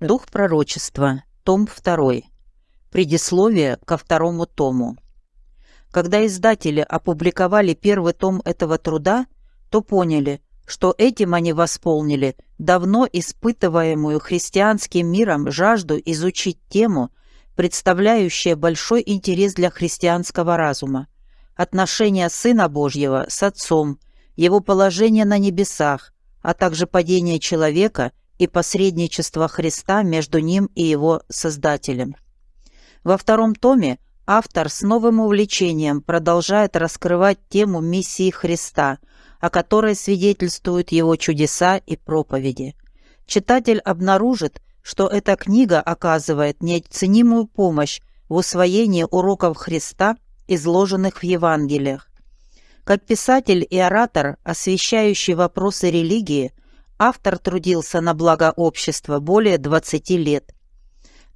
Дух пророчества. Том 2. Предисловие ко второму тому. Когда издатели опубликовали первый том этого труда, то поняли, что этим они восполнили давно испытываемую христианским миром жажду изучить тему, представляющую большой интерес для христианского разума, отношения Сына Божьего с Отцом, его положение на небесах, а также падение человека и посредничество Христа между ним и его Создателем. Во втором томе автор с новым увлечением продолжает раскрывать тему миссии Христа, о которой свидетельствуют его чудеса и проповеди. Читатель обнаружит, что эта книга оказывает неоценимую помощь в усвоении уроков Христа, изложенных в Евангелиях. Как писатель и оратор, освещающий вопросы религии – Автор трудился на благо общества более 20 лет.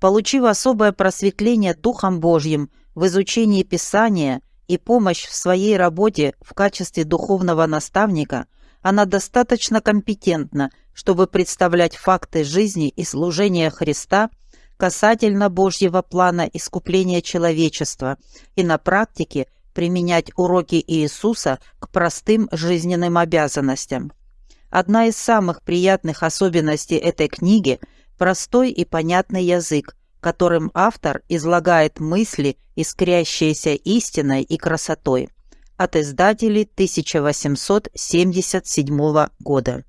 Получив особое просветление Духом Божьим в изучении Писания и помощь в своей работе в качестве духовного наставника, она достаточно компетентна, чтобы представлять факты жизни и служения Христа касательно Божьего плана искупления человечества и на практике применять уроки Иисуса к простым жизненным обязанностям. Одна из самых приятных особенностей этой книги – простой и понятный язык, которым автор излагает мысли, искрящиеся истиной и красотой. От издателей 1877 года.